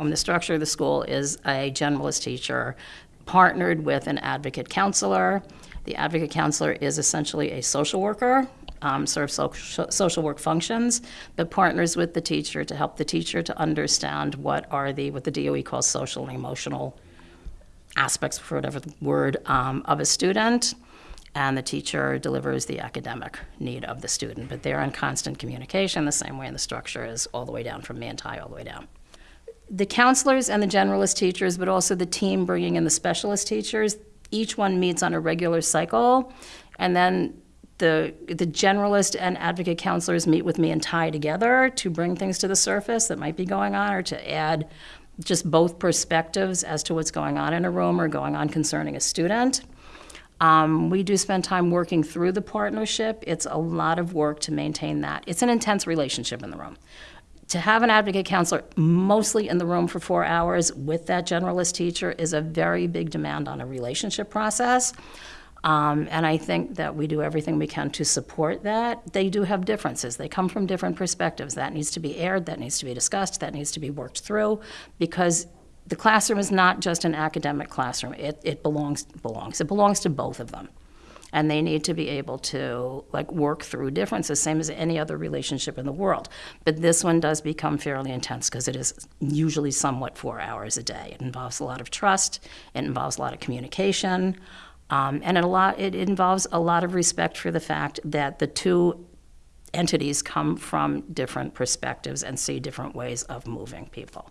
Um, the structure of the school is a generalist teacher partnered with an advocate counselor. The advocate counselor is essentially a social worker, um, serves social, social work functions, but partners with the teacher to help the teacher to understand what are the what the DOE calls social and emotional aspects, for whatever word, um, of a student, and the teacher delivers the academic need of the student. But they're in constant communication, the same way in the structure is all the way down from me and Ty all the way down. The counselors and the generalist teachers, but also the team bringing in the specialist teachers, each one meets on a regular cycle, and then the, the generalist and advocate counselors meet with me and Ty together to bring things to the surface that might be going on or to add just both perspectives as to what's going on in a room or going on concerning a student. Um, we do spend time working through the partnership. It's a lot of work to maintain that. It's an intense relationship in the room. To have an advocate counselor mostly in the room for four hours with that generalist teacher is a very big demand on a relationship process. Um, and I think that we do everything we can to support that. They do have differences. They come from different perspectives. That needs to be aired, that needs to be discussed, that needs to be worked through because the classroom is not just an academic classroom. It, it belongs belongs. It belongs to both of them. And they need to be able to like work through differences, same as any other relationship in the world. But this one does become fairly intense because it is usually somewhat four hours a day. It involves a lot of trust. It involves a lot of communication. Um, and it, a lot, it involves a lot of respect for the fact that the two entities come from different perspectives and see different ways of moving people.